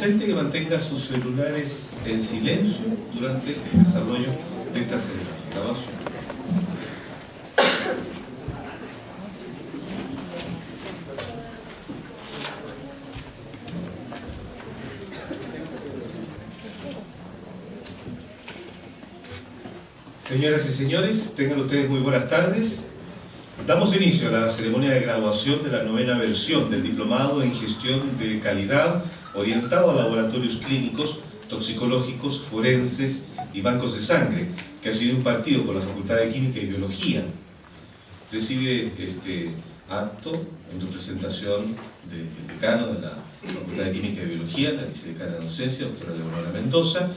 que mantenga sus celulares en silencio durante el desarrollo de esta ceremonia. Señoras y señores, tengan ustedes muy buenas tardes. Damos inicio a la ceremonia de graduación de la novena versión del Diplomado en Gestión de Calidad orientado a laboratorios clínicos, toxicológicos, forenses y bancos de sangre, que ha sido impartido por la Facultad de Química y Biología. Preside este acto en representación del decano de la Facultad de Química y Biología, la vicedecana de docencia, doctora Leonora Mendoza,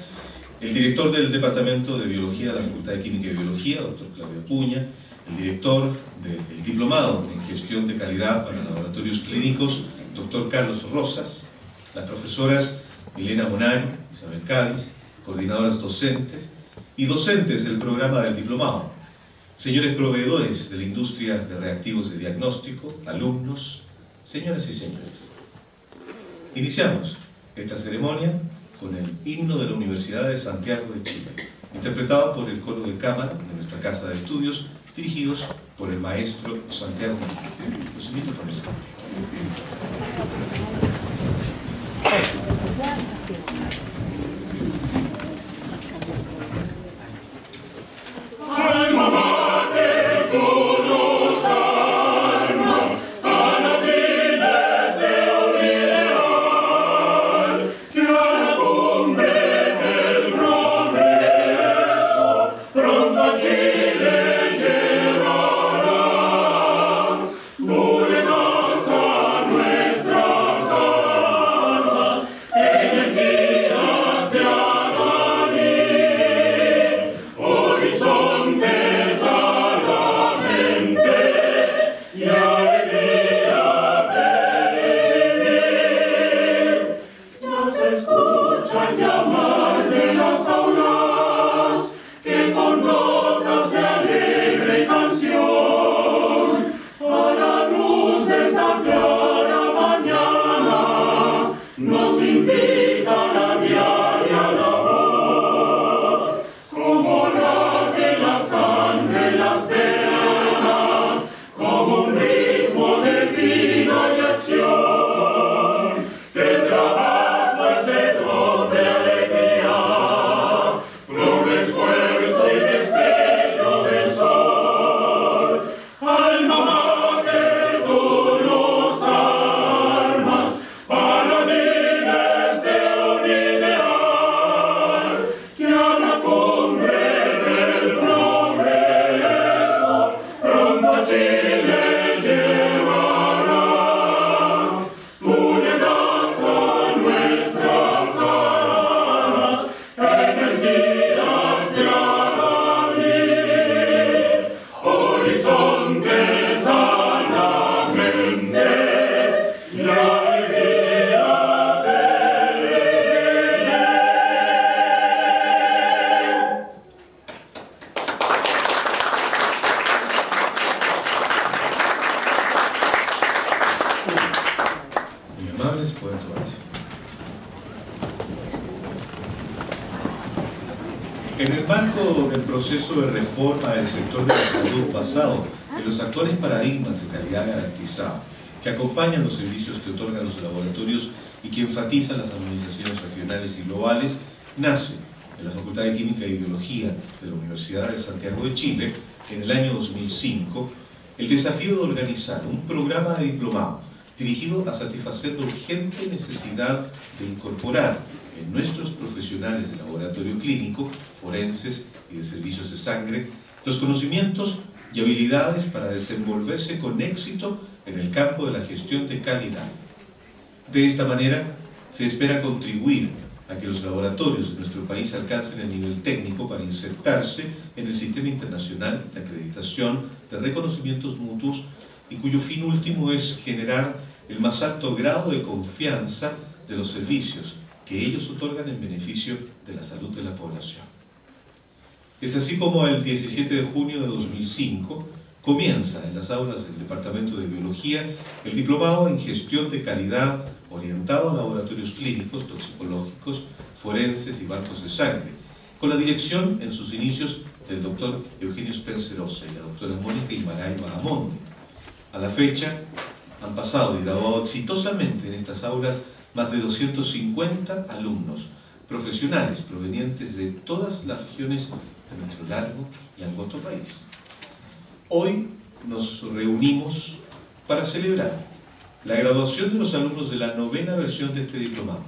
el director del Departamento de Biología de la Facultad de Química y Biología, doctor Claudio Puña, el director del Diplomado en Gestión de Calidad para Laboratorios Clínicos, doctor Carlos Rosas, las profesoras Milena Bonari, Isabel Cádiz, coordinadoras docentes y docentes del programa del Diplomado, señores proveedores de la industria de reactivos de diagnóstico, alumnos, señoras y señores. Iniciamos esta ceremonia con el himno de la Universidad de Santiago de Chile, interpretado por el coro de cámara de nuestra Casa de Estudios, dirigidos por el maestro Santiago Los invito a はい basado en los actuales paradigmas de calidad garantizada que acompañan los servicios que otorgan los laboratorios y que enfatizan las armonizaciones regionales y globales, nace en la Facultad de Química y Biología de la Universidad de Santiago de Chile en el año 2005 el desafío de organizar un programa de diplomado dirigido a satisfacer la urgente necesidad de incorporar en nuestros profesionales de laboratorio clínico, forenses y de servicios de sangre, los conocimientos y habilidades para desenvolverse con éxito en el campo de la gestión de calidad. De esta manera, se espera contribuir a que los laboratorios de nuestro país alcancen el nivel técnico para insertarse en el sistema internacional de acreditación de reconocimientos mutuos y cuyo fin último es generar el más alto grado de confianza de los servicios que ellos otorgan en beneficio de la salud de la población. Es así como el 17 de junio de 2005 comienza en las aulas del Departamento de Biología el diplomado en gestión de calidad orientado a laboratorios clínicos, toxicológicos, forenses y bancos de sangre, con la dirección en sus inicios del doctor Eugenio Spencerosa y la doctora Mónica Imaray Bahamonde. A la fecha han pasado y graduado exitosamente en estas aulas más de 250 alumnos profesionales provenientes de todas las regiones nuestro largo y angosto país. Hoy nos reunimos para celebrar la graduación de los alumnos de la novena versión de este diplomado,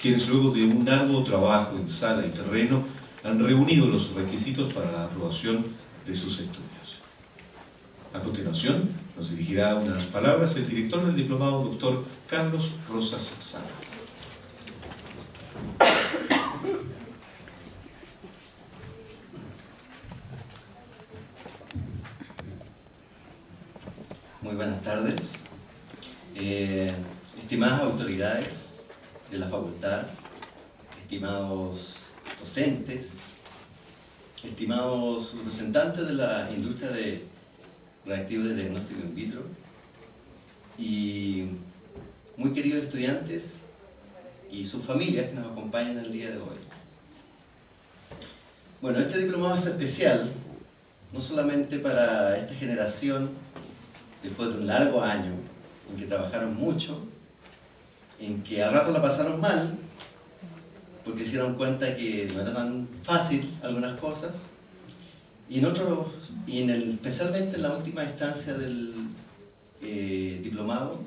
quienes luego de un arduo trabajo en sala y terreno han reunido los requisitos para la aprobación de sus estudios. A continuación, nos dirigirá unas palabras el director del diplomado, doctor Carlos Rosas Salas. Muy buenas tardes. Eh, estimadas autoridades de la facultad, estimados docentes, estimados representantes de la industria de reactivos de diagnóstico in vitro y muy queridos estudiantes y sus familias que nos acompañan el día de hoy. Bueno, este diplomado es especial, no solamente para esta generación, después de un largo año, en que trabajaron mucho, en que a rato la pasaron mal, porque se dieron cuenta que no era tan fácil algunas cosas, y, en otros, y en el, especialmente en la última instancia del eh, diplomado,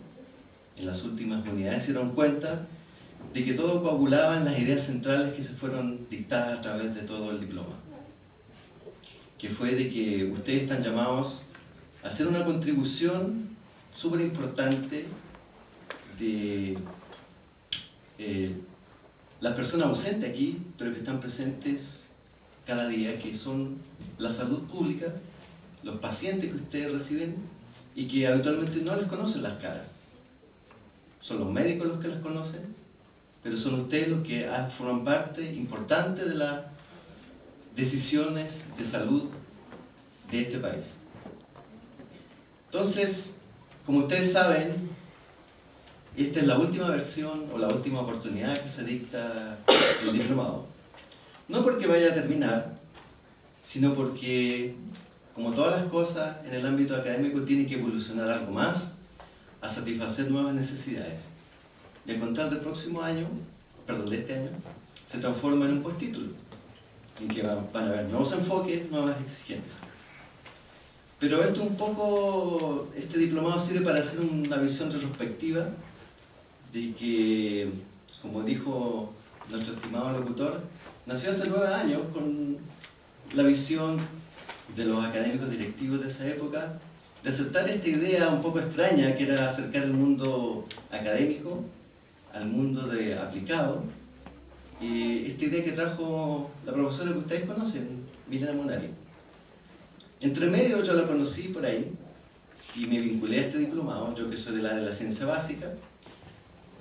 en las últimas unidades, se dieron cuenta de que todo coagulaba en las ideas centrales que se fueron dictadas a través de todo el diploma. Que fue de que ustedes están llamados hacer una contribución súper importante de eh, las personas ausentes aquí, pero que están presentes cada día, que son la salud pública, los pacientes que ustedes reciben y que habitualmente no les conocen las caras. Son los médicos los que las conocen, pero son ustedes los que forman parte importante de las decisiones de salud de este país. Entonces, como ustedes saben, esta es la última versión o la última oportunidad que se dicta el diplomado. No porque vaya a terminar, sino porque, como todas las cosas en el ámbito académico, tiene que evolucionar algo más a satisfacer nuevas necesidades. Y a contar del próximo año, perdón, de este año, se transforma en un postítulo, en que van a haber nuevos enfoques, nuevas exigencias. Pero esto un poco, este diplomado sirve para hacer una visión retrospectiva de que, como dijo nuestro estimado locutor, nació hace nueve años con la visión de los académicos directivos de esa época de aceptar esta idea un poco extraña que era acercar el mundo académico al mundo de aplicado y esta idea que trajo la profesora que ustedes conocen, Milena Monari. Entre medio yo la conocí por ahí y me vinculé a este diplomado, yo que soy del área de la ciencia básica,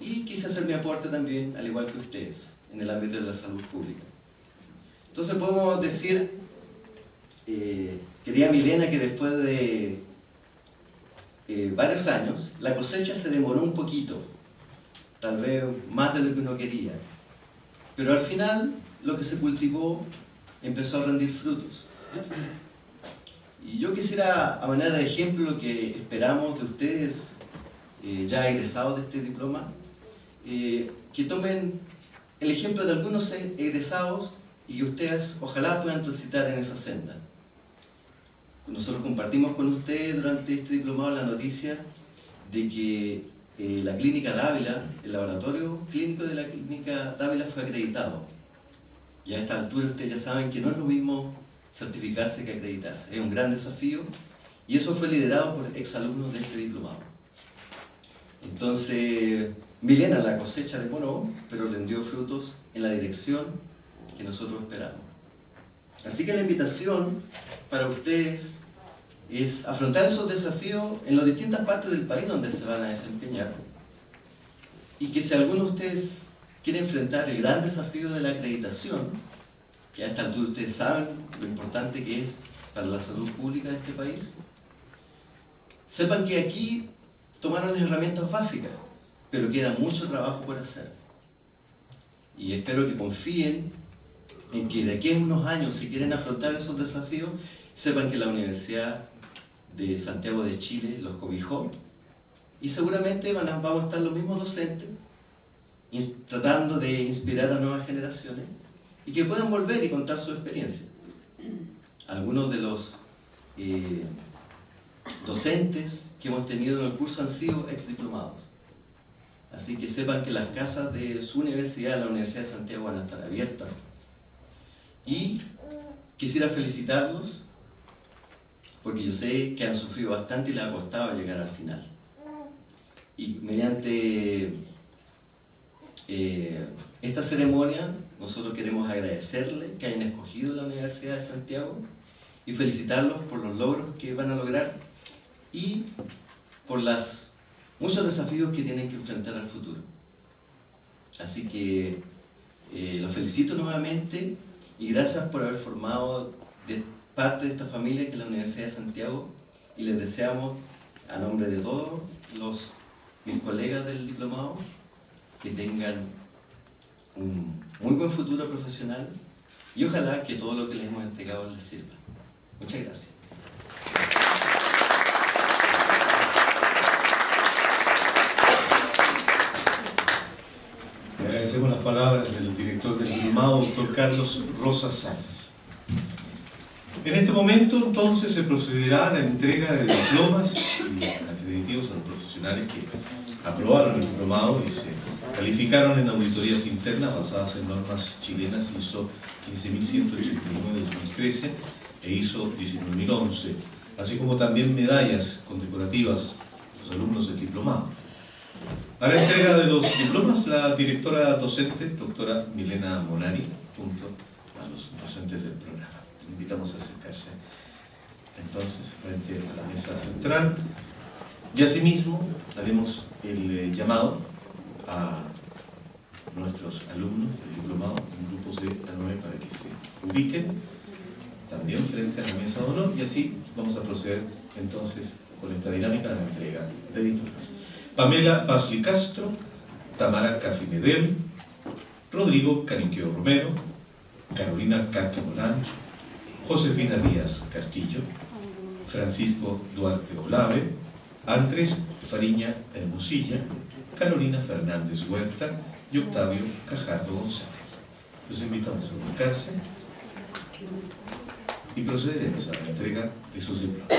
y quise hacer mi aporte también, al igual que ustedes, en el ámbito de la salud pública. Entonces podemos decir, eh, querida Milena, que después de eh, varios años, la cosecha se demoró un poquito, tal vez más de lo que uno quería, pero al final lo que se cultivó empezó a rendir frutos. Y yo quisiera, a manera de ejemplo, lo que esperamos de ustedes, eh, ya egresados de este diploma, eh, que tomen el ejemplo de algunos egresados y ustedes ojalá puedan transitar en esa senda. Nosotros compartimos con ustedes durante este diplomado la noticia de que eh, la clínica Dávila, el laboratorio clínico de la clínica Dávila fue acreditado. Y a esta altura ustedes ya saben que no es lo mismo certificarse que acreditarse. Es un gran desafío y eso fue liderado por exalumnos de este diplomado. Entonces, Milena la cosecha demoró, pero le dio frutos en la dirección que nosotros esperamos. Así que la invitación para ustedes es afrontar esos desafíos en las distintas partes del país donde se van a desempeñar. Y que si alguno de ustedes quiere enfrentar el gran desafío de la acreditación, que a esta altura ustedes saben lo importante que es para la salud pública de este país, sepan que aquí tomaron las herramientas básicas, pero queda mucho trabajo por hacer. Y espero que confíen en que de aquí a unos años, si quieren afrontar esos desafíos, sepan que la Universidad de Santiago de Chile los cobijó y seguramente van a, vamos a estar los mismos docentes tratando de inspirar a nuevas generaciones y que puedan volver y contar su experiencia. Algunos de los eh, docentes que hemos tenido en el curso han sido ex diplomados. Así que sepan que las casas de su universidad, la Universidad de Santiago, van a estar abiertas. Y quisiera felicitarlos porque yo sé que han sufrido bastante y les ha costado llegar al final. Y mediante eh, esta ceremonia, nosotros queremos agradecerles que hayan escogido la Universidad de Santiago y felicitarlos por los logros que van a lograr y por los muchos desafíos que tienen que enfrentar al futuro. Así que eh, los felicito nuevamente y gracias por haber formado parte de esta familia que es la Universidad de Santiago y les deseamos a nombre de todos los mis colegas del diplomado que tengan un muy buen futuro profesional y ojalá que todo lo que les hemos entregado les sirva. Muchas gracias. Agradecemos las palabras del director del diplomado, doctor Carlos Rosas Sáenz. En este momento, entonces, se procederá a la entrega de diplomas y acreditativos a los profesionales que aprobaron el diplomado y se calificaron en auditorías internas basadas en normas chilenas ISO 15189-2013 e ISO 19011, así como también medallas condecorativas a los alumnos del diplomado. A la entrega de los diplomas, la directora docente, doctora Milena Monari, junto a los docentes del programa. Invitamos a acercarse entonces frente a la mesa central y asimismo haremos el eh, llamado a nuestros alumnos del diplomado en grupos de A9 para que se ubiquen también frente a la mesa de honor y así vamos a proceder entonces con esta dinámica de la entrega de diplomas. Pamela Pasli Castro, Tamara Cafi Medel, Rodrigo Caniqueo Romero, Carolina Carque Morán, Josefina Díaz Castillo, Francisco Duarte Olave, Andrés Fariña Hermosilla, Carolina Fernández Huerta y Octavio Cajardo González. Los invitamos a ubicarse y procederemos a la entrega de sus diplomas.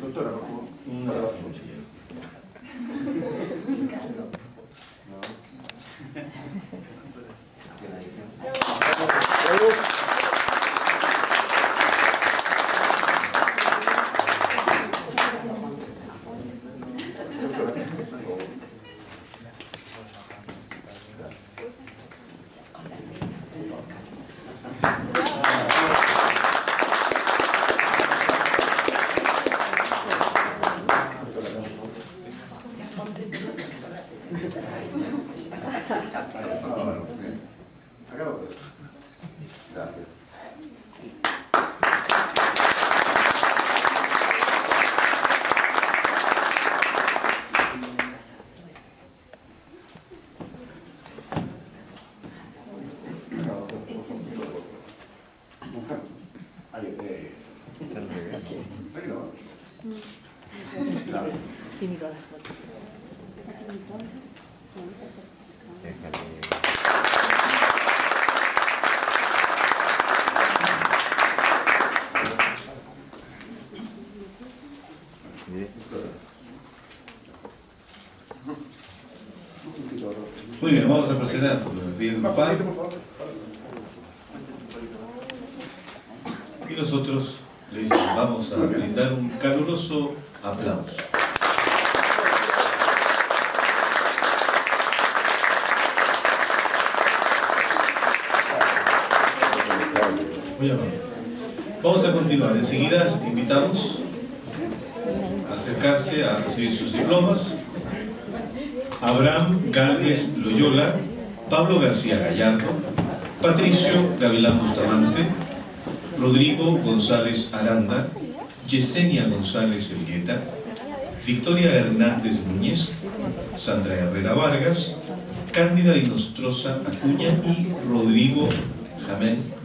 Doctora, por favor. Una Para- cuchilla. Ah, bueno, bien. Acá lo puedo. Gracias. Acá lo puedo. Ahí, eh. Muy bien, vamos a proceder a la fotografía grupal. Y nosotros les vamos a brindar un caluroso aplauso. Muy amable. Vamos a continuar. Enseguida invitamos a acercarse a recibir sus diplomas. Abraham Gálvez Loyola, Pablo García Gallardo, Patricio Gavilán Bustamante, Rodrigo González Aranda, Yesenia González Elgueta, Victoria Hernández Núñez, Sandra Herrera Vargas, Cándida Inostroza Acuña y Rodrigo Jamén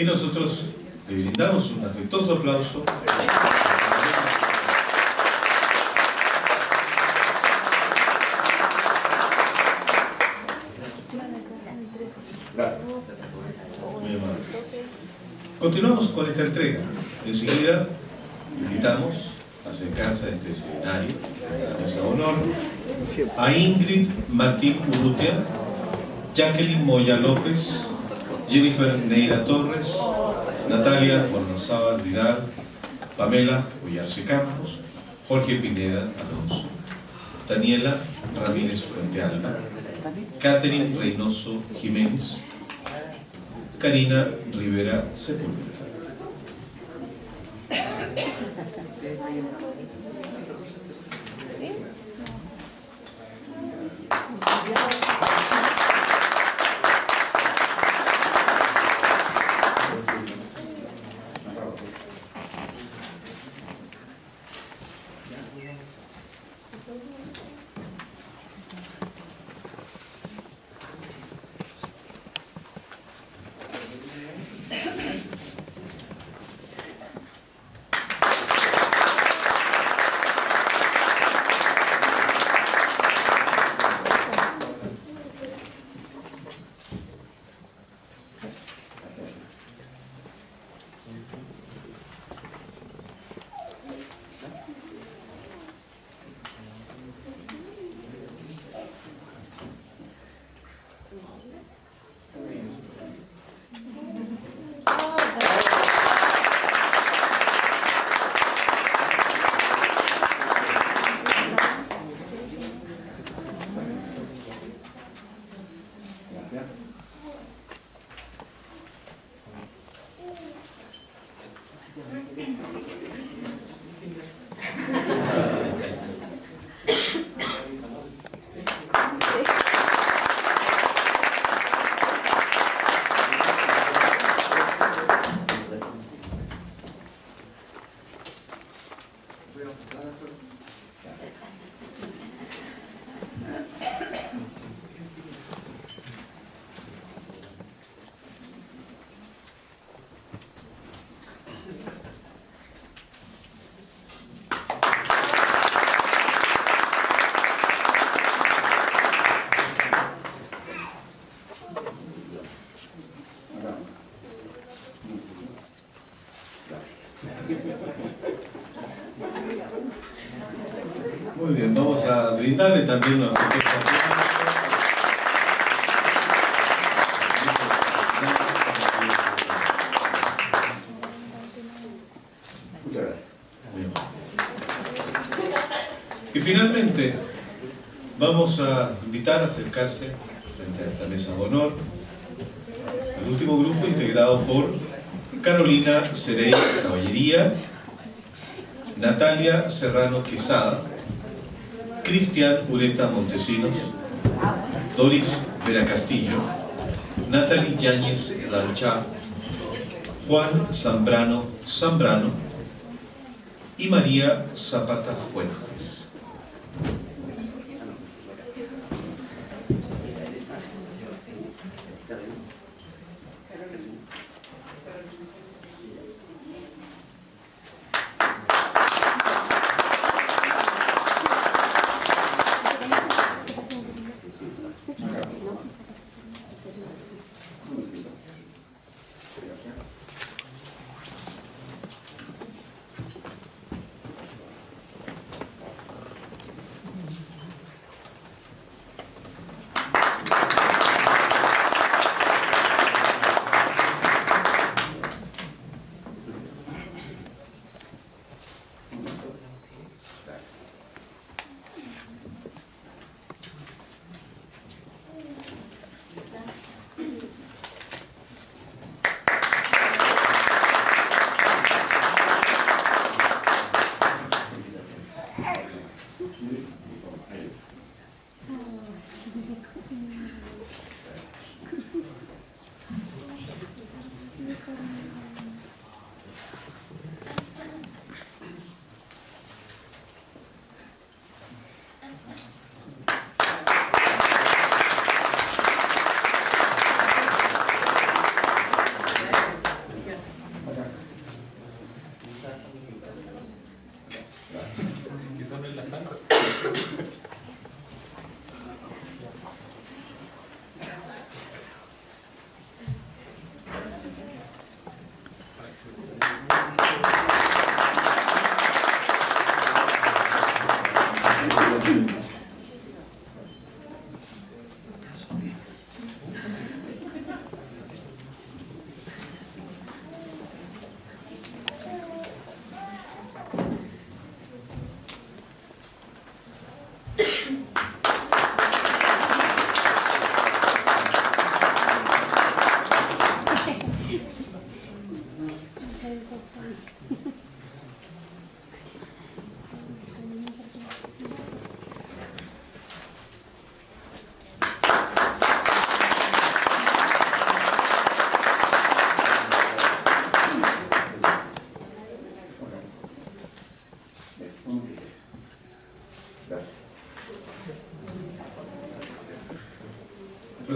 Y nosotros le brindamos un afectuoso aplauso. Continuamos con esta entrega. Enseguida invitamos a acercarse a este escenario, a de honor, a Ingrid Martín Urrutia, Jacqueline Moya López, Jennifer Neira Torres, Natalia Bornazábal Vidal, Pamela Ollarse Campos, Jorge Pineda Alonso, Daniela Ramírez Fuente Alba, Catherine Reynoso Jiménez, Karina Rivera Sepúlveda. Brindarle también. Y finalmente, vamos a invitar a acercarse frente a esta mesa de honor el último grupo integrado por Carolina Cerey Caballería, Natalia Serrano Quesada, Cristian Ureta Montesinos, Doris Vera Castillo, Natalie Yáñez Lanchá, Juan Zambrano Zambrano y María Zapata Fuentes.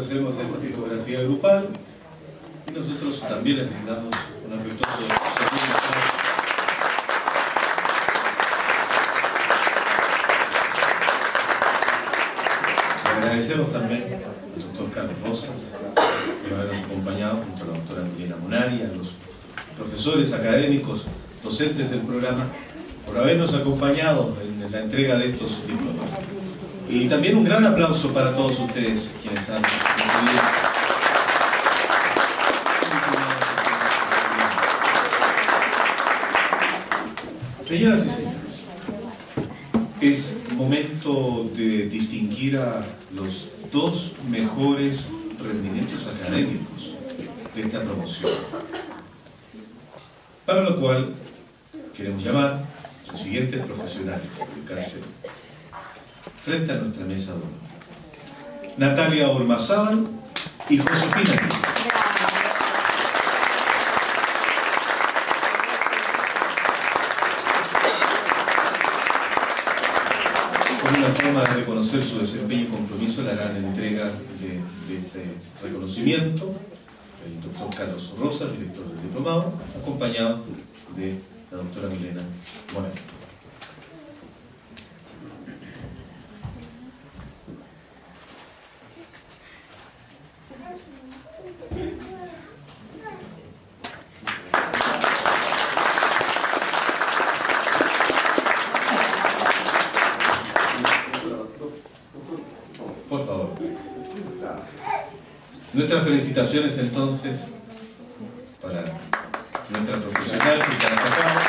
A esta fotografía grupal y nosotros también les brindamos un afectuoso saludo. Agradecemos también al doctor Carlos Rosas por habernos acompañado junto a la doctora Angelina Munari, a los profesores académicos, docentes del programa, por habernos acompañado en la entrega de estos diplomas. Y también un gran aplauso para todos ustedes quienes han recibido. Señoras y señores, es momento de distinguir a los dos mejores rendimientos académicos de esta promoción. Para lo cual queremos llamar a los siguientes profesionales del cáncer frente a nuestra mesa de honor. Natalia Ormazábal y Josefina Díaz. Como una forma de reconocer su desempeño y compromiso, le harán entrega de, de este reconocimiento el doctor Carlos Rosa, director del diplomado, acompañado de la doctora Milena Moreno. Por favor. Nuestras felicitaciones entonces para nuestra profesional que se destacado.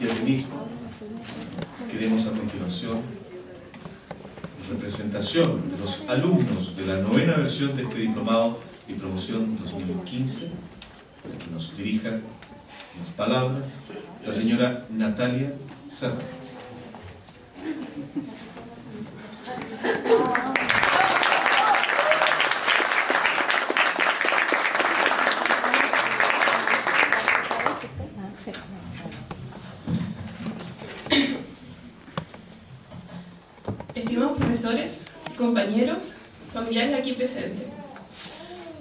Y asimismo, queremos a continuación, en representación de los alumnos de la novena versión de este diplomado y promoción 2015, que nos dirija unas palabras, la señora Natalia Serra. Estimados profesores, compañeros, familiares aquí presentes.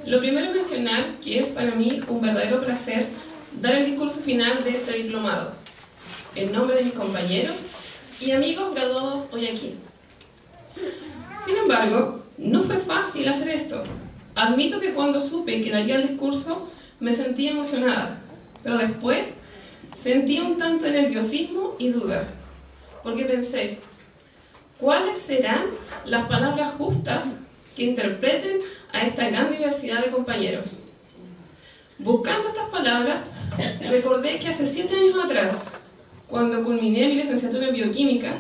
Lo primero es mencionar que es para mí un verdadero placer dar el discurso final de este diplomado, en nombre de mis compañeros y amigos graduados hoy aquí. Sin embargo, no fue fácil hacer esto. Admito que cuando supe que daría el discurso me sentí emocionada, pero después sentí un tanto de nerviosismo y duda, porque pensé, ¿cuáles serán las palabras justas que interpreten a esta gran diversidad de compañeros? Buscando estas palabras, recordé que hace siete años atrás, cuando culminé mi licenciatura en bioquímica,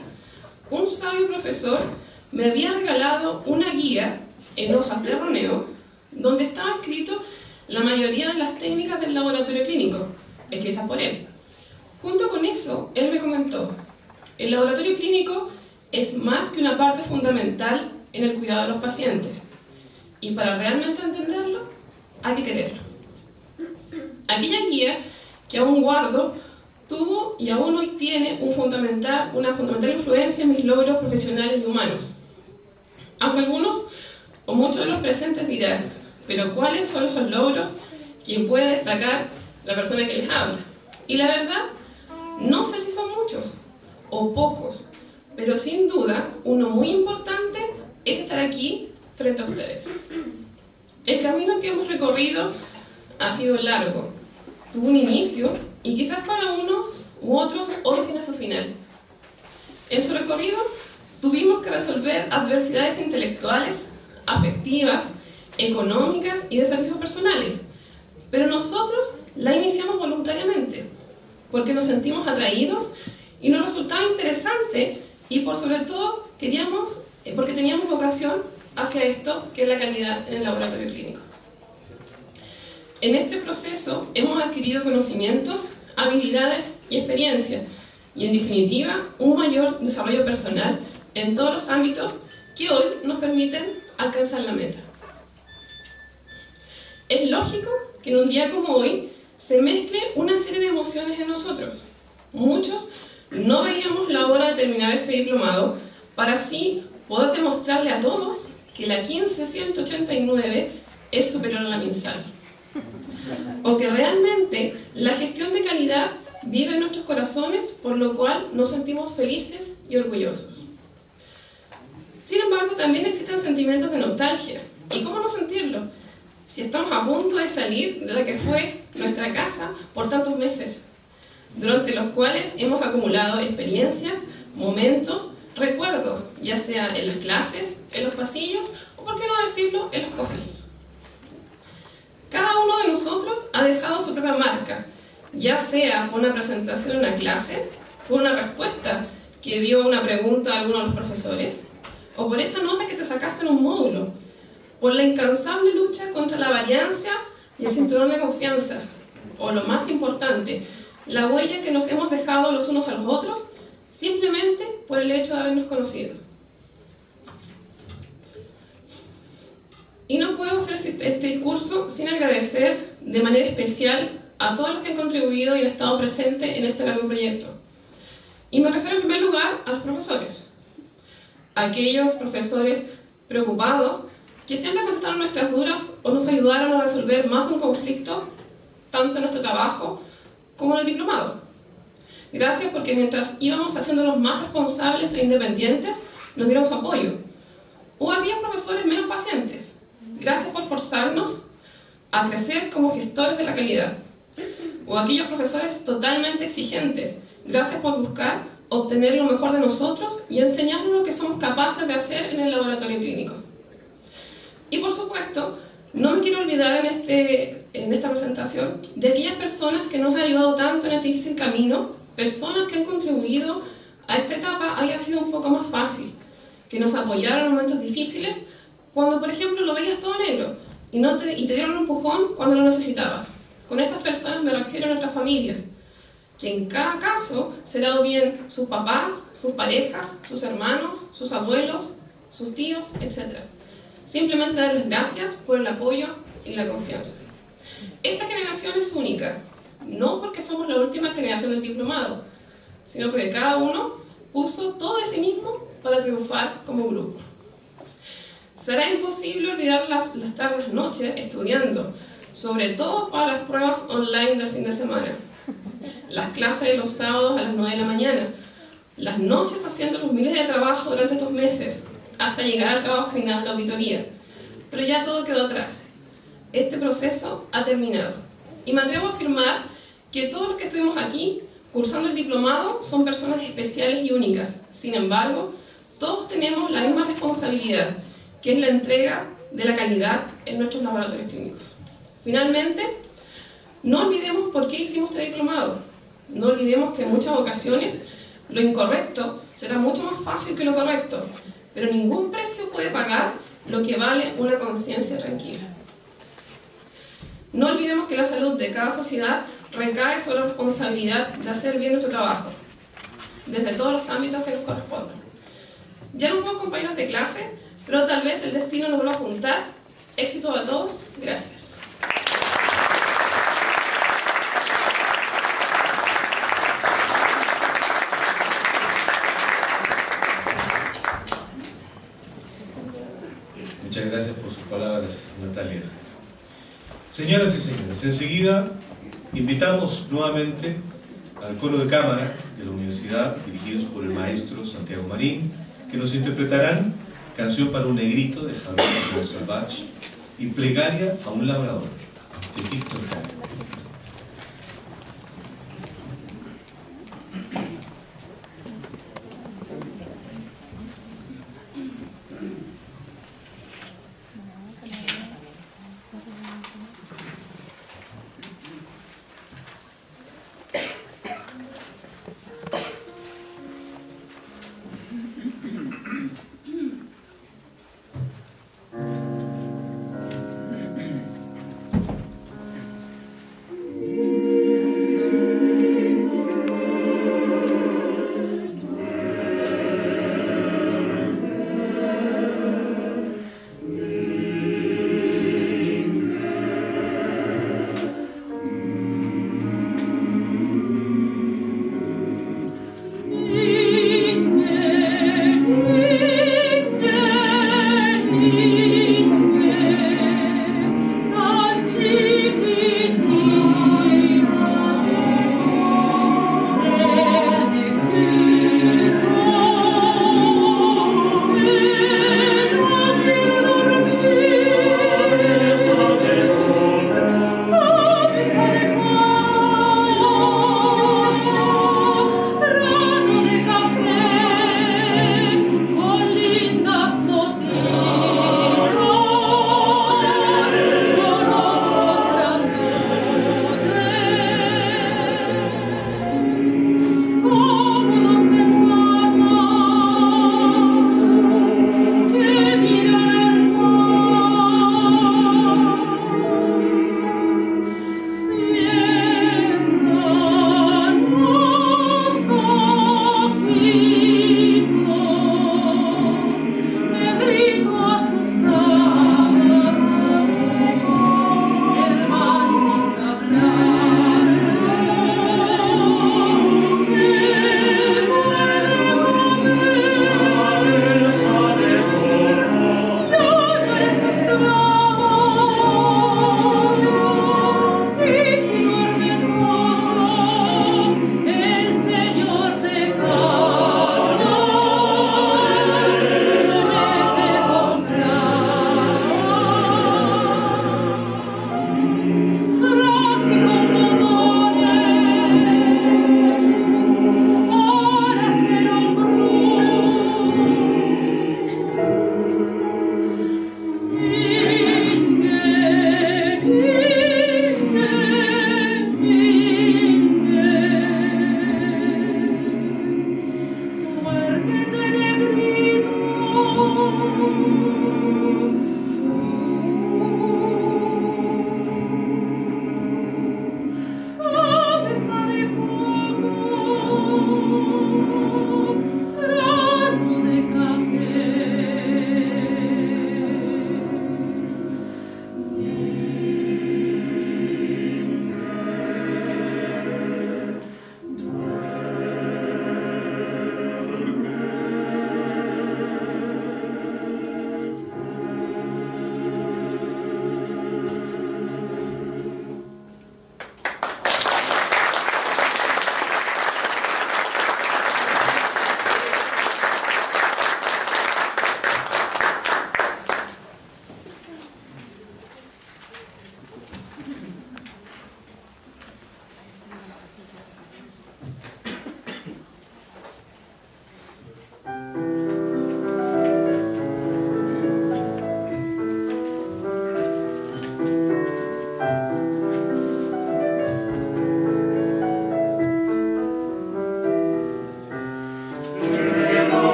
un sabio profesor me había regalado una guía en hojas de roneo donde estaba escrito la mayoría de las técnicas del laboratorio clínico, escritas por él. Junto con eso, él me comentó, el laboratorio clínico es más que una parte fundamental en el cuidado de los pacientes, y para realmente entenderlo, hay que quererlo. Aquella guía que aún guardo tuvo y aún hoy tiene una fundamental influencia en mis logros profesionales y humanos. Aunque algunos o muchos de los presentes dirán, pero ¿cuáles son esos logros que puede destacar la persona que les habla? Y la verdad, no sé si son muchos o pocos, pero sin duda uno muy importante es estar aquí frente a ustedes. El camino que hemos recorrido ha sido largo, tuvo un inicio y quizás para unos u otros hoy tiene su final. En su recorrido tuvimos que resolver adversidades intelectuales, afectivas, económicas y de servicios personales, pero nosotros la iniciamos voluntariamente, porque nos sentimos atraídos y nos resultaba interesante y por sobre todo queríamos, eh, porque teníamos vocación hacia esto que es la calidad en el laboratorio clínico. En este proceso hemos adquirido conocimientos, habilidades y experiencia, y en definitiva un mayor desarrollo personal en todos los ámbitos que hoy nos permiten alcanzar la meta. Es lógico que en un día como hoy se mezcle una serie de emociones en nosotros. Muchos no veíamos la hora de terminar este diplomado para así poder demostrarle a todos que la 15189 es superior a la MinSal. O que realmente la gestión de calidad vive en nuestros corazones, por lo cual nos sentimos felices y orgullosos. Sin embargo, también existen sentimientos de nostalgia. ¿Y cómo no sentirlo? Si estamos a punto de salir de la que fue nuestra casa por tantos meses, durante los cuales hemos acumulado experiencias, momentos, recuerdos, ya sea en las clases, en los pasillos o, por qué no decirlo, en los coffees. Ha dejado su propia marca, ya sea con una presentación en una clase, por una respuesta que dio una pregunta a alguno de los profesores, o por esa nota que te sacaste en un módulo, por la incansable lucha contra la variancia y el cinturón de confianza, o lo más importante, la huella que nos hemos dejado los unos a los otros simplemente por el hecho de habernos conocido. Y no puedo hacer este discurso sin agradecer de manera especial a todos los que han contribuido y han estado presentes en este largo proyecto. Y me refiero en primer lugar a los profesores. Aquellos profesores preocupados que siempre contestaron nuestras dudas o nos ayudaron a resolver más de un conflicto, tanto en nuestro trabajo como en el diplomado. Gracias porque mientras íbamos haciéndonos más responsables e independientes, nos dieron su apoyo. O había profesores menos pacientes. Gracias por forzarnos a crecer como gestores de la calidad. O aquellos profesores totalmente exigentes. Gracias por buscar obtener lo mejor de nosotros y enseñarnos lo que somos capaces de hacer en el laboratorio clínico. Y por supuesto, no me quiero olvidar en, este, en esta presentación de aquellas personas que nos han ayudado tanto en este difícil camino, personas que han contribuido a esta etapa haya sido un poco más fácil, que nos apoyaron en momentos difíciles, cuando por ejemplo lo veías todo negro y, no te, y te dieron un empujón cuando lo necesitabas. Con estas personas me refiero a nuestras familias, que en cada caso será o bien sus papás, sus parejas, sus hermanos, sus abuelos, sus tíos, etc. Simplemente darles gracias por el apoyo y la confianza. Esta generación es única, no porque somos la última generación del diplomado, sino porque cada uno puso todo de sí mismo para triunfar como grupo. Será imposible olvidar las, las tardes, noches estudiando, sobre todo para las pruebas online del fin de semana, las clases de los sábados a las 9 de la mañana, las noches haciendo los miles de trabajo durante estos meses, hasta llegar al trabajo final de auditoría. Pero ya todo quedó atrás. Este proceso ha terminado. Y me atrevo a afirmar que todos los que estuvimos aquí cursando el diplomado son personas especiales y únicas. Sin embargo, todos tenemos la misma responsabilidad, que es la entrega de la calidad en nuestros laboratorios clínicos. Finalmente, no olvidemos por qué hicimos este diplomado. No olvidemos que en muchas ocasiones lo incorrecto será mucho más fácil que lo correcto pero ningún precio puede pagar lo que vale una conciencia tranquila. No olvidemos que la salud de cada sociedad recae sobre la responsabilidad de hacer bien nuestro trabajo, desde todos los ámbitos que nos correspondan. Ya no somos compañeros de clase, pero tal vez el destino nos vuelva a juntar. Éxito a todos. Gracias. Muchas gracias por sus palabras, Natalia. Señoras y señores, enseguida invitamos nuevamente al coro de cámara de la universidad, dirigidos por el maestro Santiago Marín, que nos interpretarán Canción para un negrito de Javier Salvach y Plegaria a un labrador de Víctor Jara.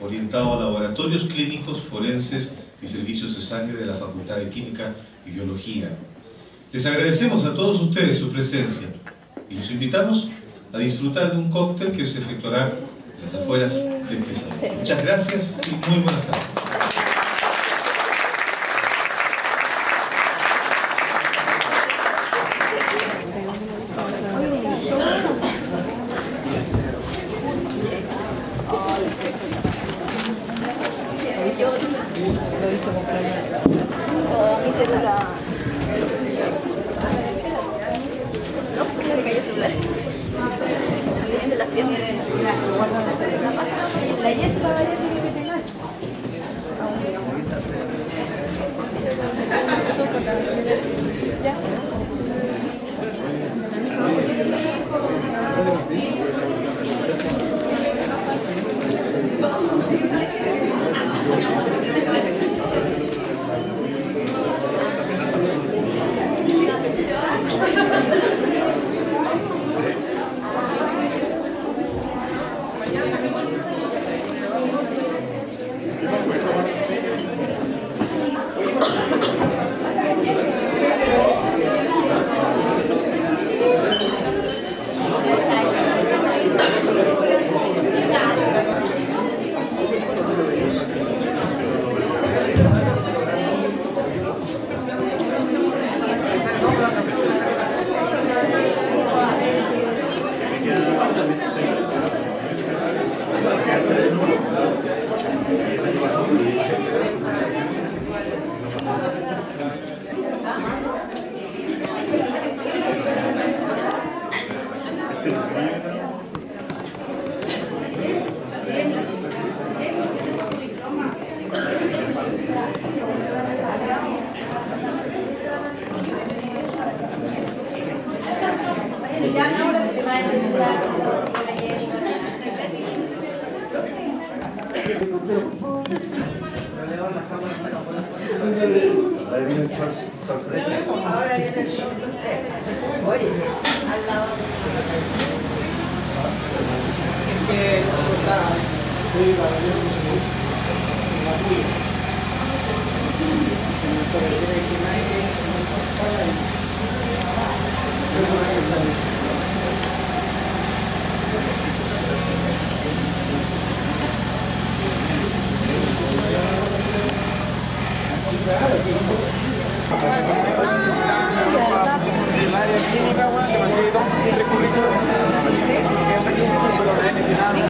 Orientado a laboratorios clínicos, forenses y servicios de sangre de la Facultad de Química y Biología. Les agradecemos a todos ustedes su presencia y los invitamos a disfrutar de un cóctel que se efectuará en las afueras de este salón. Muchas gracias y muy buenas tardes.